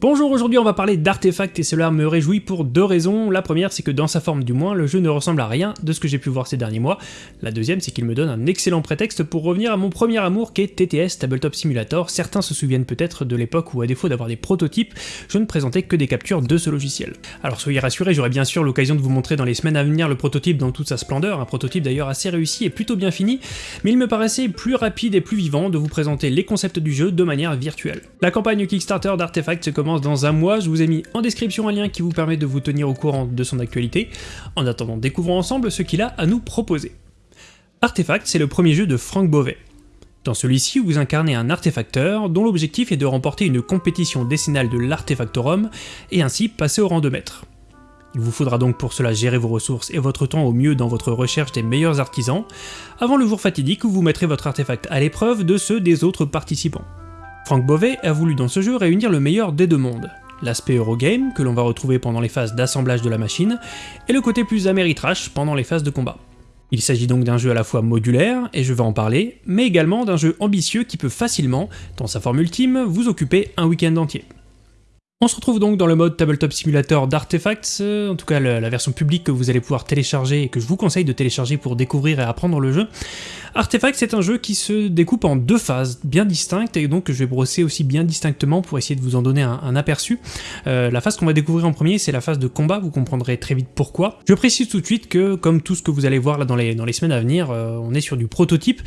Bonjour, aujourd'hui on va parler d'artefacts et cela me réjouit pour deux raisons. La première c'est que dans sa forme du moins, le jeu ne ressemble à rien de ce que j'ai pu voir ces derniers mois. La deuxième c'est qu'il me donne un excellent prétexte pour revenir à mon premier amour qui est TTS Tabletop Simulator. Certains se souviennent peut-être de l'époque où à défaut d'avoir des prototypes, je ne présentais que des captures de ce logiciel. Alors soyez rassurés, j'aurai bien sûr l'occasion de vous montrer dans les semaines à venir le prototype dans toute sa splendeur, un prototype d'ailleurs assez réussi et plutôt bien fini, mais il me paraissait plus rapide et plus vivant de vous présenter les concepts du jeu de manière virtuelle. La campagne Kickstarter d'Artefacts commence dans un mois, je vous ai mis en description un lien qui vous permet de vous tenir au courant de son actualité. En attendant, découvrons ensemble ce qu'il a à nous proposer. Artefact, c'est le premier jeu de Frank Beauvais. Dans celui-ci, vous incarnez un artefacteur dont l'objectif est de remporter une compétition décennale de l'artefactorum et ainsi passer au rang de maître. Il vous faudra donc pour cela gérer vos ressources et votre temps au mieux dans votre recherche des meilleurs artisans, avant le jour fatidique où vous mettrez votre artefact à l'épreuve de ceux des autres participants. Frank Beauvais a voulu dans ce jeu réunir le meilleur des deux mondes, l'aspect Eurogame, que l'on va retrouver pendant les phases d'assemblage de la machine, et le côté plus Ameritrash pendant les phases de combat. Il s'agit donc d'un jeu à la fois modulaire, et je vais en parler, mais également d'un jeu ambitieux qui peut facilement, dans sa forme ultime, vous occuper un week-end entier. On se retrouve donc dans le mode Tabletop Simulator d'Artefacts, en tout cas la version publique que vous allez pouvoir télécharger et que je vous conseille de télécharger pour découvrir et apprendre le jeu. Artefact, c'est un jeu qui se découpe en deux phases bien distinctes, et donc je vais brosser aussi bien distinctement pour essayer de vous en donner un, aperçu. Euh, la phase qu'on va découvrir en premier, c'est la phase de combat, vous comprendrez très vite pourquoi. Je précise tout de suite que, comme tout ce que vous allez voir là dans les, dans les semaines à venir, euh, on est sur du prototype.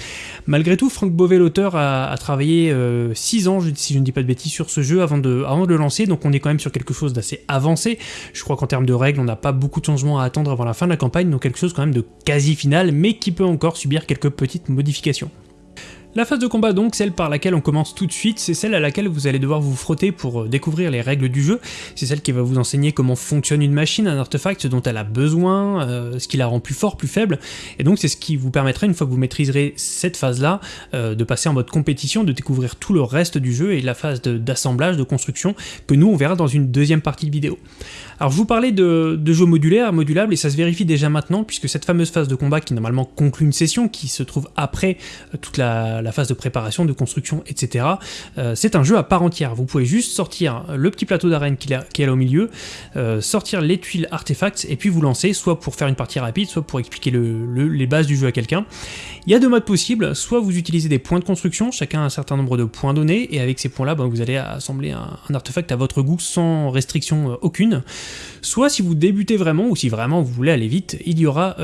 Malgré tout, Franck Beauvais, l'auteur, a, travaillé 6 euh, ans, si je ne dis pas de bêtises, sur ce jeu avant de, le lancer, on est quand même sur quelque chose d'assez avancé. Je crois qu'en termes de règles, on n'a pas beaucoup de changements à attendre avant la fin de la campagne, donc quelque chose quand même de quasi final, mais qui peut encore subir quelques petites modification. La phase de combat donc, celle par laquelle on commence tout de suite, c'est celle à laquelle vous allez devoir vous frotter pour euh, découvrir les règles du jeu, c'est celle qui va vous enseigner comment fonctionne une machine, un artefact, dont elle a besoin, euh, ce qui la rend plus fort, plus faible, et donc c'est ce qui vous permettra, une fois que vous maîtriserez cette phase-là, euh, de passer en mode compétition, de découvrir tout le reste du jeu et la phase d'assemblage, de, construction, que nous on verra dans une deuxième partie de vidéo. Alors je vous parlais de, de jeux modulaires, modulables, et ça se vérifie déjà maintenant, puisque cette fameuse phase de combat qui normalement conclut une session, qui se trouve après toute la la phase de préparation, de construction, etc. Euh, c'est un jeu à part entière. Vous pouvez juste sortir le petit plateau d'arène qui, est là au milieu, euh, sortir les tuiles artefacts, et puis vous lancer, soit pour faire une partie rapide, soit pour expliquer les bases du jeu à quelqu'un. Il y a deux modes possibles, soit vous utilisez des points de construction, chacun un certain nombre de points donnés, et avec ces points-là, ben, vous allez assembler un, artefact à votre goût sans restriction euh, aucune. Soit si vous débutez vraiment, ou si vraiment vous voulez aller vite, il y aura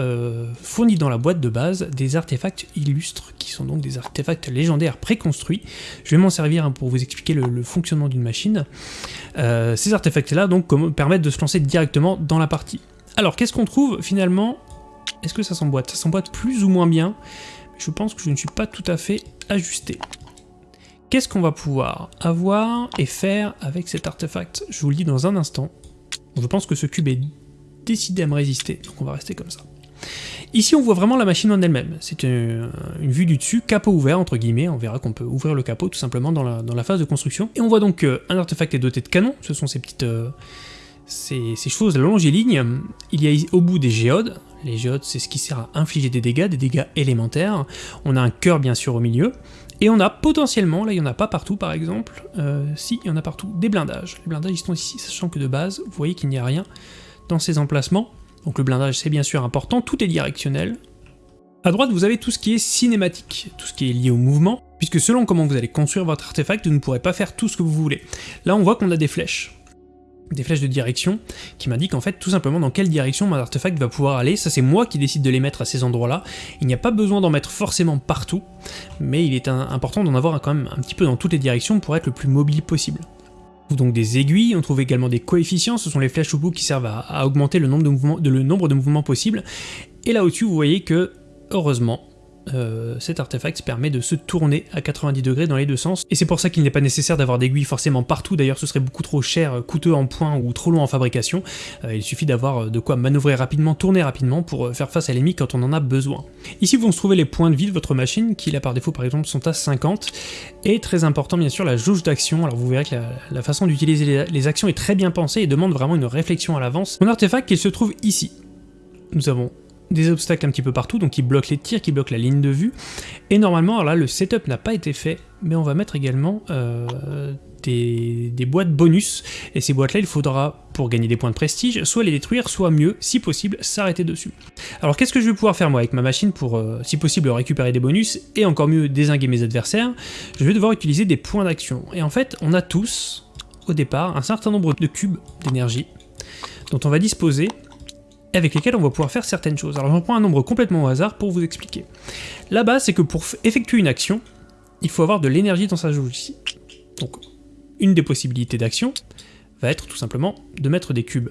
fourni dans la boîte de base des artefacts illustres, qui sont donc des artefacts légendaires préconstruits. Je vais m'en servir hein, pour vous expliquer le, fonctionnement d'une machine. Euh, ces artefacts-là donc permettent de se lancer directement dans la partie. Alors qu'est-ce qu'on trouve finalement? Est-ce que ça s'emboîte? Ça s'emboîte plus ou moins bien. Je pense que je ne suis pas tout à fait ajusté. Qu'est-ce qu'on va pouvoir avoir et faire avec cet artefact? Je vous le dis dans un instant. Je pense que ce cube est décidé à me résister, donc on va rester comme ça. Ici, on voit vraiment la machine en elle-même. C'est une, vue du dessus, capot ouvert, entre guillemets. On verra qu'on peut ouvrir le capot tout simplement dans la, phase de construction. Et on voit donc qu'un artefact est doté de canons. Ce sont ces petites... Euh, ces, choses longiligne. Il y a au bout des géodes. Les géodes, c'est ce qui sert à infliger des dégâts, des dégâts élémentaires. On a un cœur, bien sûr, au milieu. Et on a potentiellement, là il n'y en a pas partout par exemple, euh, si, il y en a partout, des blindages. Les blindages ils sont ici, sachant que de base, vous voyez qu'il n'y a rien dans ces emplacements. Donc le blindage c'est bien sûr important, tout est directionnel. À droite vous avez tout ce qui est cinématique, tout ce qui est lié au mouvement, puisque selon comment vous allez construire votre artefact, vous ne pourrez pas faire tout ce que vous voulez. Là on voit qu'on a des flèches, des flèches de direction, qui m'indiquent en fait tout simplement dans quelle direction mon artefact va pouvoir aller, ça c'est moi qui décide de les mettre à ces endroits-là, il n'y a pas besoin d'en mettre forcément partout, mais il est important d'en avoir quand même un petit peu dans toutes les directions pour être le plus mobile possible trouve donc des aiguilles, on trouve également des coefficients, ce sont les flèches bout qui servent à, augmenter le nombre de mouvements, le nombre de mouvements possibles. Et là au-dessus, vous voyez que, heureusement, euh, cet artefact permet de se tourner à 90 degrés dans les deux sens, et c'est pour ça qu'il n'est pas nécessaire d'avoir d'aiguilles forcément partout, d'ailleurs ce serait beaucoup trop cher, euh, coûteux en points ou trop long en fabrication, euh, il suffit d'avoir de quoi manœuvrer rapidement, tourner rapidement pour faire face à l'ennemi quand on en a besoin. Ici vous trouvez les points de vie de votre machine, qui là par défaut par exemple sont à 50, et très important bien sûr la jauge d'action, alors vous verrez que la, façon d'utiliser les, actions est très bien pensée et demande vraiment une réflexion à l'avance. Mon artefact il se trouve ici. Nous avons des obstacles un petit peu partout, donc qui bloquent les tirs, qui bloquent la ligne de vue. Et normalement, alors là, le setup n'a pas été fait, mais on va mettre également euh, des, boîtes bonus. Et ces boîtes-là, il faudra, pour gagner des points de prestige, soit les détruire, soit mieux, si possible, s'arrêter dessus. Alors qu'est-ce que je vais pouvoir faire moi avec ma machine pour, euh, si possible, récupérer des bonus, et encore mieux, désinguer mes adversaires? Je vais devoir utiliser des points d'action. Et en fait, on a tous, au départ, un certain nombre de cubes d'énergie dont on va disposer avec lesquels on va pouvoir faire certaines choses. Alors j'en prends un nombre complètement au hasard pour vous expliquer. La base, c'est que pour effectuer une action, il faut avoir de l'énergie dans sa jauge ici. Donc, une des possibilités d'action va être tout simplement de mettre des cubes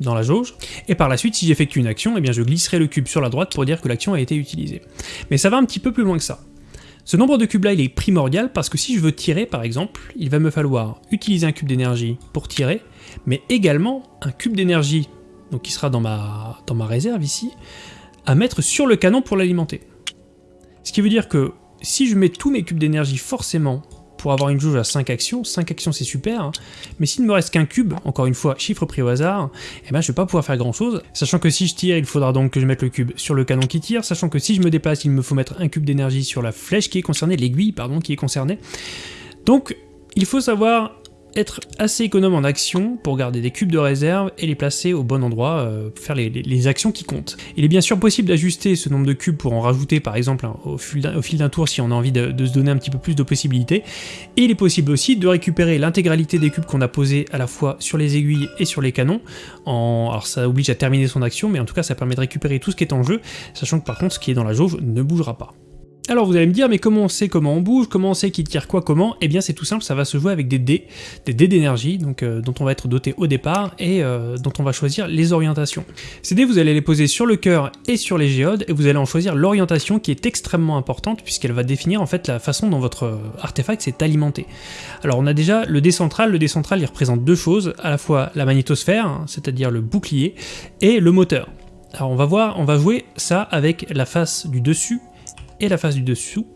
dans la jauge, et par la suite, si j'effectue une action, eh bien je glisserai le cube sur la droite pour dire que l'action a été utilisée. Mais ça va un petit peu plus loin que ça. Ce nombre de cubes là, il est primordial parce que si je veux tirer, par exemple, il va me falloir utiliser un cube d'énergie pour tirer, mais également un cube d'énergie donc qui sera dans ma, dans ma réserve ici, à mettre sur le canon pour l'alimenter. Ce qui veut dire que si je mets tous mes cubes d'énergie forcément pour avoir une jauge à 5 actions, 5 actions c'est super, hein, mais s'il ne me reste qu'un cube, encore une fois, chiffre pris au hasard, eh ben je vais pas pouvoir faire grand chose, sachant que si je tire, il faudra donc que je mette le cube sur le canon qui tire, sachant que si je me déplace, il me faut mettre un cube d'énergie sur la flèche qui est concernée, l'aiguille, pardon, qui est concernée. Donc, il faut savoir être assez économe en action pour garder des cubes de réserve et les placer au bon endroit, euh, faire les, actions qui comptent. Il est bien sûr possible d'ajuster ce nombre de cubes pour en rajouter par exemple au, fil d'un tour si on a envie de, se donner un petit peu plus de possibilités, et il est possible aussi de récupérer l'intégralité des cubes qu'on a posés à la fois sur les aiguilles et sur les canons, alors ça oblige à terminer son action, mais en tout cas ça permet de récupérer tout ce qui est en jeu, sachant que par contre ce qui est dans la jauge ne bougera pas. Alors vous allez me dire, mais comment on sait comment on bouge, comment on sait qui tire quoi, comment? Eh bien c'est tout simple, ça va se jouer avec des dés, des dés d'énergie, donc euh, dont on va être doté au départ et euh, dont on va choisir les orientations. Ces dés, vous allez les poser sur le cœur et sur les géodes, et vous allez en choisir l'orientation qui est extrêmement importante puisqu'elle va définir en fait la façon dont votre euh, artefact s'est alimenté. Alors on a déjà le dé central, le dé central il représente deux choses, à la fois la magnétosphère, hein, c'est-à-dire le bouclier, et le moteur. Alors on va voir, on va jouer ça avec la face du dessus et la face du dessous.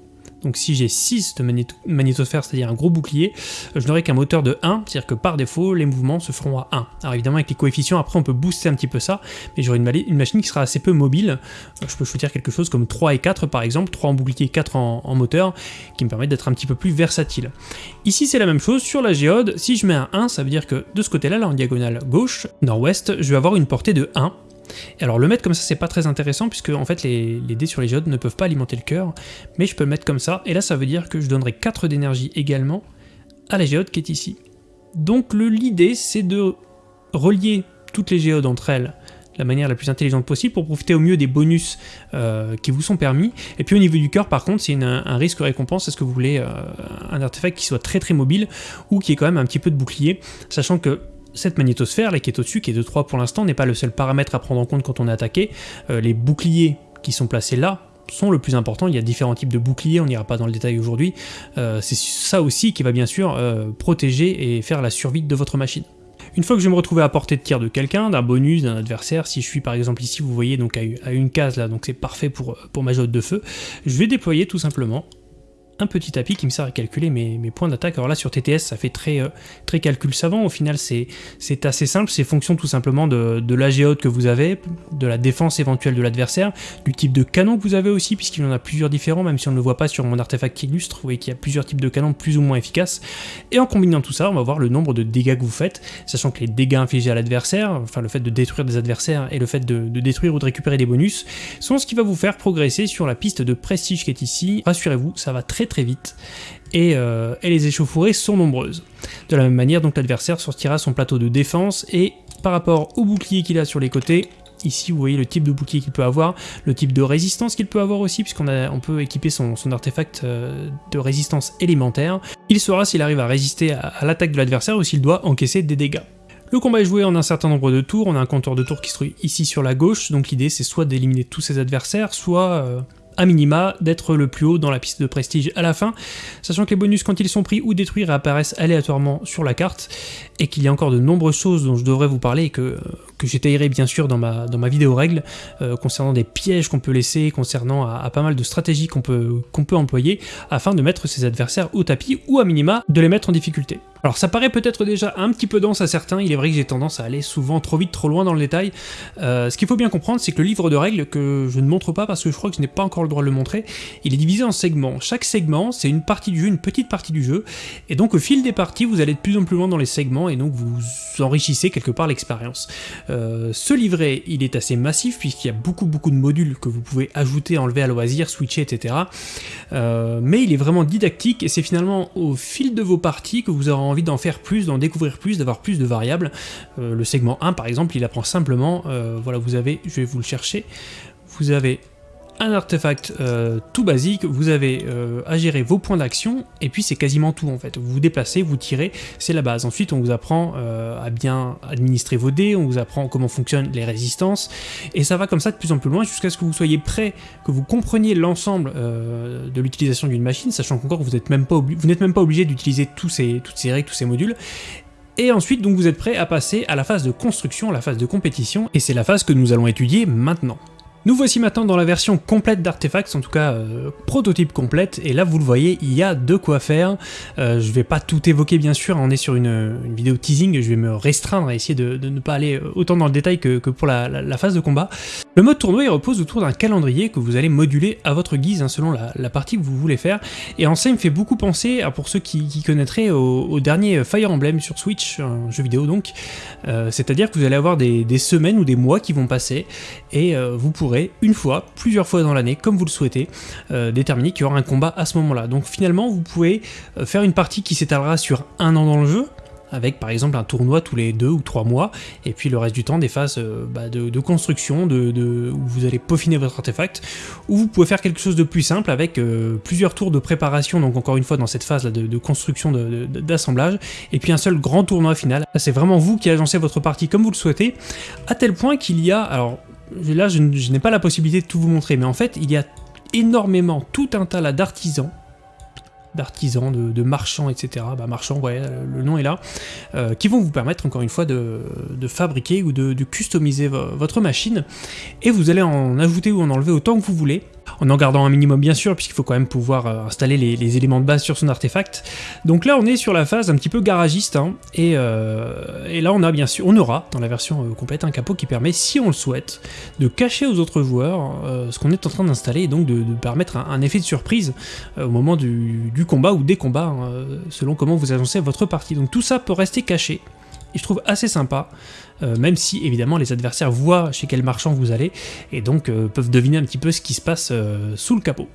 Donc si j'ai 6 de magnétosphère, c'est-à-dire un gros bouclier, je n'aurai qu'un moteur de 1, c'est-à-dire que par défaut, les mouvements se feront à 1. Alors évidemment, avec les coefficients, après on peut booster un petit peu ça, mais j'aurai une, machine qui sera assez peu mobile. Je peux choisir quelque chose comme 3 et 4 par exemple, 3 en bouclier, 4 en, moteur, qui me permet d'être un petit peu plus versatile. Ici c'est la même chose, sur la géode, si je mets un 1, ça veut dire que de ce côté-là, là en diagonale gauche, nord-ouest, je vais avoir une portée de 1, alors le mettre comme ça c'est pas très intéressant puisque en fait les, dés sur les géodes ne peuvent pas alimenter le cœur, mais je peux le mettre comme ça, et là ça veut dire que je donnerai 4 d'énergie également à la géode qui est ici. Donc l'idée c'est de relier toutes les géodes entre elles de la manière la plus intelligente possible pour profiter au mieux des bonus euh, qui vous sont permis. Et puis au niveau du cœur par contre c'est un risque récompense, est-ce que vous voulez euh, un artefact qui soit très très mobile ou qui ait quand même un petit peu de bouclier, sachant que cette magnétosphère là qui est au-dessus, qui est de 3 pour l'instant, n'est pas le seul paramètre à prendre en compte quand on est attaqué. Euh, les boucliers qui sont placés là sont le plus important, il y a différents types de boucliers, on n'ira pas dans le détail aujourd'hui. Euh, c'est ça aussi qui va bien sûr euh, protéger et faire la survie de votre machine. Une fois que je vais me retrouver à portée de tir de quelqu'un, d'un bonus, d'un adversaire, si je suis par exemple ici, vous voyez donc à une case là, donc c'est parfait pour, pour ma jotte de feu, je vais déployer tout simplement un petit tapis qui me sert à calculer mes, points d'attaque. Alors là sur TTS ça fait très, euh, très calcul savant, au final c'est assez simple, c'est fonction tout simplement de, de la géode que vous avez, de la défense éventuelle de l'adversaire, du type de canon que vous avez aussi, puisqu'il y en a plusieurs différents, même si on ne le voit pas sur mon artefact illustre, vous voyez qu'il y a plusieurs types de canons plus ou moins efficaces, et en combinant tout ça on va voir le nombre de dégâts que vous faites, sachant que les dégâts infligés à l'adversaire, enfin le fait de détruire des adversaires et le fait de, de détruire ou de récupérer des bonus, sont ce qui va vous faire progresser sur la piste de prestige qui est ici, rassurez-vous, ça va très très vite, euh, et, les échauffourées sont nombreuses. De la même manière, donc l'adversaire sortira son plateau de défense, et par rapport au bouclier qu'il a sur les côtés, Ici, vous voyez le type de bouclier qu'il peut avoir, le type de résistance qu'il peut avoir aussi, puisqu'on on peut équiper son, artefact euh, de résistance élémentaire. Il saura s'il arrive à résister à, l'attaque de l'adversaire ou s'il doit encaisser des dégâts. Le combat est joué en un certain nombre de tours, on a un compteur de tours qui se trouve ici sur la gauche, donc l'idée c'est soit d'éliminer tous ses adversaires, soit euh, à minima d'être le plus haut dans la piste de prestige à la fin, sachant que les bonus quand ils sont pris ou détruits réapparaissent aléatoirement sur la carte, et qu'il y a encore de nombreuses choses dont je devrais vous parler et que, que j'étayerai bien sûr dans ma, dans ma vidéo règle, concernant des pièges qu'on peut laisser, concernant à, pas mal de stratégies qu'on peut employer, afin de mettre ses adversaires au tapis, ou à minima, de les mettre en difficulté. Alors ça paraît peut-être déjà un petit peu dense à certains, il est vrai que j'ai tendance à aller souvent trop vite, trop loin dans le détail. Euh, ce qu'il faut bien comprendre, c'est que le livre de règles, que je ne montre pas parce que je crois que je n'ai pas encore le droit de le montrer, il est divisé en segments. Chaque segment, c'est une partie du jeu, une petite partie du jeu, et donc au fil des parties, vous allez de plus en plus loin dans les segments, et donc vous enrichissez quelque part l'expérience. Euh, ce livret, il est assez massif, puisqu'il y a beaucoup beaucoup de modules que vous pouvez ajouter, enlever à loisir, switcher, etc. Euh, mais il est vraiment didactique, et c'est finalement au fil de vos parties que vous aurez envie d'en faire plus, d'en découvrir plus, d'avoir plus de variables. Euh, le segment 1 par exemple, il apprend simplement, euh, voilà vous avez, je vais vous le chercher, vous avez un artefact euh, tout basique, vous avez à gérer vos points d'action, et puis c'est quasiment tout en fait. Vous vous déplacez, vous tirez, c'est la base. Ensuite on vous apprend à bien administrer vos dés, on vous apprend comment fonctionnent les résistances, et ça va comme ça de plus en plus loin jusqu'à ce que vous soyez prêt, que vous compreniez l'ensemble de l'utilisation d'une machine, sachant qu'encore vous n'êtes même pas, obligé d'utiliser toutes ces règles, tous ces modules, et ensuite, donc vous êtes prêt à passer à la phase de construction, à la phase de compétition, et c'est la phase que nous allons étudier maintenant. Nous voici maintenant dans la version complète d'Artefacts, en tout cas euh, prototype complète, et là vous le voyez, il y a de quoi faire. Euh, je vais pas tout évoquer bien sûr, on est sur une, vidéo teasing, je vais me restreindre à essayer de, ne pas aller autant dans le détail que, pour la, phase de combat. Le mode tournoi repose autour d'un calendrier que vous allez moduler à votre guise, hein, selon la, partie que vous voulez faire, et en ça il me fait beaucoup penser, pour ceux qui, connaîtraient, au, dernier Fire Emblem sur Switch, un jeu vidéo donc, euh, c'est-à-dire que vous allez avoir des, des, semaines ou des mois qui vont passer, et vous pourrez une fois, plusieurs fois dans l'année, comme vous le souhaitez, euh, déterminer qu'il y aura un combat à ce moment-là. Donc finalement, vous pouvez euh, faire une partie qui s'étalera sur un an dans le jeu, avec par exemple un tournoi tous les deux ou trois mois, et puis le reste du temps des phases euh, bah, de, construction, de, où vous allez peaufiner votre artefact, ou vous pouvez faire quelque chose de plus simple avec plusieurs tours de préparation, donc encore une fois dans cette phase là de, construction d'assemblage, et puis un seul grand tournoi final. C'est vraiment vous qui agencez votre partie comme vous le souhaitez, à tel point qu'il y a, alors là je, n'ai pas la possibilité de tout vous montrer, mais en fait il y a énormément, tout un tas d'artisans, d'artisans, de, marchands, etc. Bah, marchands, ouais, le nom est là, euh, qui vont vous permettre encore une fois de, fabriquer ou de, customiser votre machine, et vous allez en ajouter ou en enlever autant que vous voulez, en en gardant un minimum bien sûr, puisqu'il faut quand même pouvoir euh, installer les, éléments de base sur son artefact. Donc là on est sur la phase un petit peu garagiste, hein, euh, et, là on a bien sûr, on aura dans la version euh, complète un capot qui permet, si on le souhaite, de cacher aux autres joueurs ce qu'on est en train d'installer, et donc de, permettre un, effet de surprise au moment du, combat ou des combats, hein, selon comment vous agencez votre partie. Donc tout ça peut rester caché, et je trouve assez sympa. Euh, même si évidemment les adversaires voient chez quel marchand vous allez, et donc euh, peuvent deviner un petit peu ce qui se passe euh, sous le capot.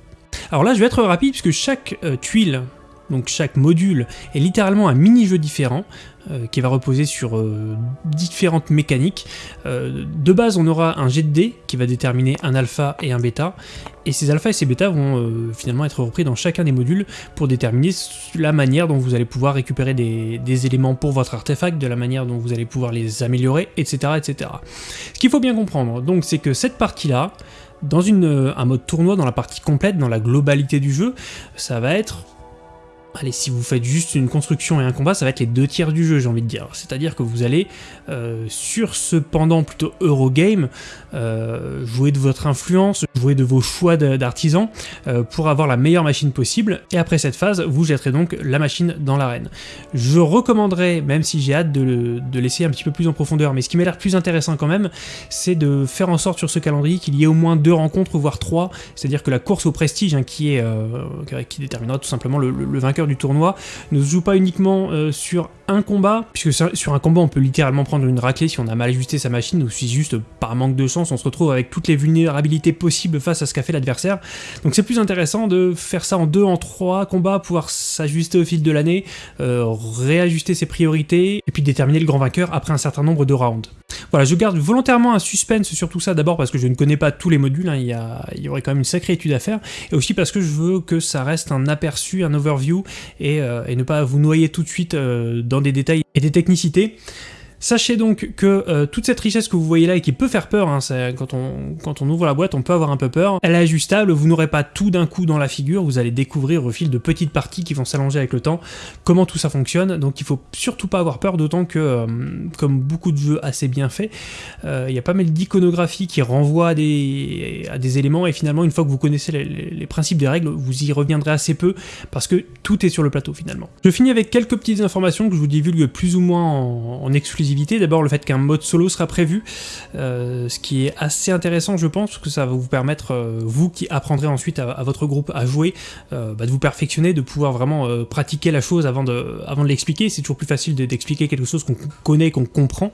Alors là je vais être rapide puisque chaque tuile donc chaque module est littéralement un mini-jeu différent euh, qui va reposer sur euh, différentes mécaniques. Euh, de base, on aura un jet de dés qui va déterminer un alpha et un bêta, et ces alpha et ces bêta vont finalement être repris dans chacun des modules pour déterminer la manière dont vous allez pouvoir récupérer des, éléments pour votre artefact, de la manière dont vous allez pouvoir les améliorer, etc. etc. Ce qu'il faut bien comprendre, donc, c'est que cette partie-là, dans un mode tournoi, dans la partie complète, dans la globalité du jeu, ça va être Allez, si vous faites juste une construction et un combat, ça va être les deux tiers du jeu, j'ai envie de dire. C'est-à-dire que vous allez, euh, sur ce pendant plutôt Eurogame, euh, jouer de votre influence, jouer de vos choix d'artisans, euh, pour avoir la meilleure machine possible. Et après cette phase, vous jetterez donc la machine dans l'arène. Je recommanderais, même si j'ai hâte de, de l'essayer un petit peu plus en profondeur, mais ce qui m'a l'air plus intéressant quand même, c'est de faire en sorte sur ce calendrier qu'il y ait au moins deux rencontres, voire trois. C'est-à-dire que la course au prestige, hein, qui, déterminera tout simplement le vainqueur du tournoi ne se joue pas uniquement euh, sur un combat, puisque sur un combat on peut littéralement prendre une raclée si on a mal ajusté sa machine, ou si juste par manque de chance on se retrouve avec toutes les vulnérabilités possibles face à ce qu'a fait l'adversaire. Donc c'est plus intéressant de faire ça en deux, en trois combats, pouvoir s'ajuster au fil de l'année, euh, réajuster ses priorités, et puis déterminer le grand vainqueur après un certain nombre de rounds. Voilà, je garde volontairement un suspense sur tout ça, d'abord parce que je ne connais pas tous les modules, hein, il, y il, y aurait quand même une sacrée étude à faire, et aussi parce que je veux que ça reste un aperçu, un overview, et, euh, ne pas vous noyer tout de suite euh, dans des détails et des technicités. Sachez donc que euh, toute cette richesse que vous voyez là et qui peut faire peur, hein, quand, on, ouvre la boîte on peut avoir un peu peur, elle est ajustable, vous n'aurez pas tout d'un coup dans la figure, vous allez découvrir au fil de petites parties qui vont s'allonger avec le temps comment tout ça fonctionne, donc il faut surtout pas avoir peur, d'autant que, euh, comme beaucoup de jeux assez bien faits, euh, il y a pas mal d'iconographie qui renvoie à des, à des éléments, et finalement une fois que vous connaissez les, principes des règles, vous y reviendrez assez peu, parce que tout est sur le plateau finalement. Je finis avec quelques petites informations que je vous divulgue plus ou moins en, en exclusivité D'abord le fait qu'un mode solo sera prévu, euh, ce qui est assez intéressant je pense, parce que ça va vous permettre, euh, vous qui apprendrez ensuite à, votre groupe à jouer, euh, bah, de vous perfectionner, de pouvoir vraiment pratiquer la chose avant de, avant de l'expliquer. C'est toujours plus facile d'expliquer quelque chose qu'on connaît, qu'on comprend.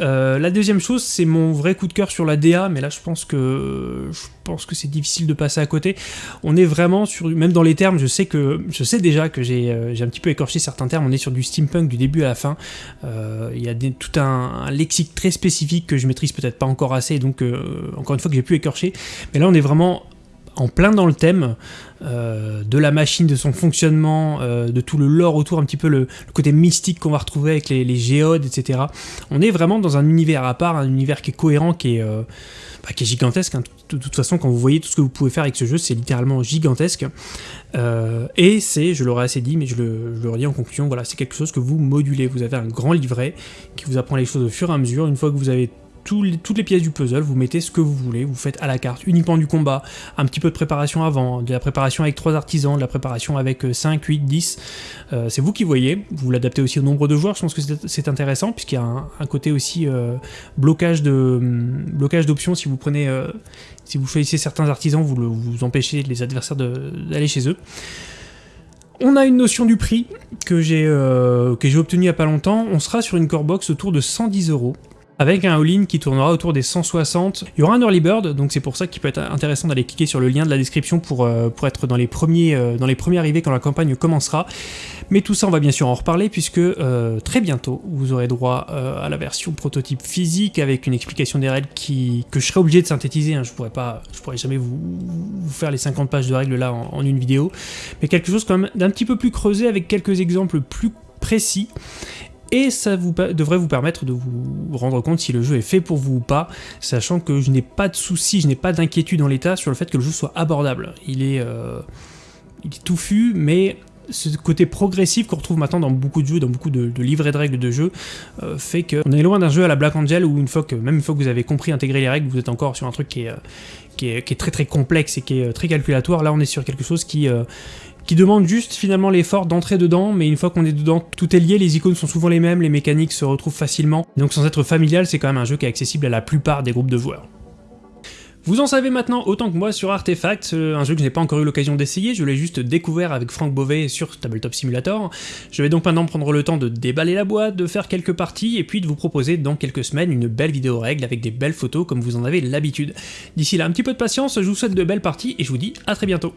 Euh, la deuxième chose, c'est mon vrai coup de cœur sur la DA, mais là je pense que je pense que c'est difficile de passer à côté. On est vraiment sur, même dans les termes, je sais que je sais déjà que j'ai euh, un petit peu écorché certains termes. On est sur du steampunk du début à la fin. Euh, il y a tout un, lexique très spécifique que je maîtrise peut-être pas encore assez, donc encore une fois que j'ai pu écorcher. Mais là, on est vraiment en plein dans le thème euh, de la machine, de son fonctionnement, euh, de tout le lore autour, un petit peu le, côté mystique qu'on va retrouver avec les, géodes, etc. On est vraiment dans un univers à part, un univers qui est cohérent, qui est, euh, bah, qui est gigantesque. Hein. De, toute façon, quand vous voyez tout ce que vous pouvez faire avec ce jeu, c'est littéralement gigantesque. et c'est, je l'aurais assez dit, mais je le, je redis en conclusion, voilà, c'est quelque chose que vous modulez. Vous avez un grand livret qui vous apprend les choses au fur et à mesure. Une fois que vous avez toutes les pièces du puzzle, vous mettez ce que vous voulez, vous faites à la carte uniquement du combat, un petit peu de préparation avant, de la préparation avec 3 artisans, de la préparation avec 5, 8, 10, c'est vous qui voyez, vous l'adaptez aussi au nombre de joueurs, je pense que c'est intéressant, puisqu'il y a un, côté aussi euh, blocage d'options. Si vous prenez, euh, si vous choisissez certains artisans, vous, vous empêchez les adversaires d'aller chez eux. On a une notion du prix que j'ai euh, obtenu il n'y a pas longtemps, on sera sur une core box autour de 110 euros avec un all-in qui tournera autour des 160. Il y aura un early bird, donc c'est pour ça qu'il peut être intéressant d'aller cliquer sur le lien de la description pour, euh, pour être dans les, premiers, euh, dans les premiers arrivés quand la campagne commencera. Mais tout ça, on va bien sûr en reparler, puisque euh, très bientôt, vous aurez droit à la version prototype physique, avec une explication des règles qui, que je serai obligé de synthétiser, hein. je pourrais pas, je pourrais jamais vous, faire les 50 pages de règles là en une vidéo, mais quelque chose quand même d'un petit peu plus creusé, avec quelques exemples plus précis, et ça devrait vous permettre de vous rendre compte si le jeu est fait pour vous ou pas, sachant que je n'ai pas de soucis, je n'ai pas d'inquiétude en l'état sur le fait que le jeu soit abordable. Il est, euh, il touffu, mais ce côté progressif qu'on retrouve maintenant dans beaucoup de jeux, dans beaucoup de, livrets de règles de jeu, euh, fait qu'on est loin d'un jeu à la Black Angel où une même une fois que vous avez compris intégrer les règles, vous êtes encore sur un truc qui est, euh, très très complexe et qui est très calculatoire. Là on est sur quelque chose qui, qui demande juste finalement l'effort d'entrer dedans, mais une fois qu'on est dedans, tout est lié, les icônes sont souvent les mêmes, les mécaniques se retrouvent facilement, donc sans être familial, c'est quand même un jeu qui est accessible à la plupart des groupes de joueurs. Vous en savez maintenant autant que moi sur Artefact, euh, un jeu que je n'ai pas encore eu l'occasion d'essayer, je l'ai juste découvert avec Franck Beauvais sur Tabletop Simulator. Je vais donc maintenant prendre le temps de déballer la boîte, de faire quelques parties, et puis de vous proposer dans quelques semaines une belle vidéo règle avec des belles photos comme vous en avez l'habitude. D'ici là, un petit peu de patience, je vous souhaite de belles parties, et je vous dis à très bientôt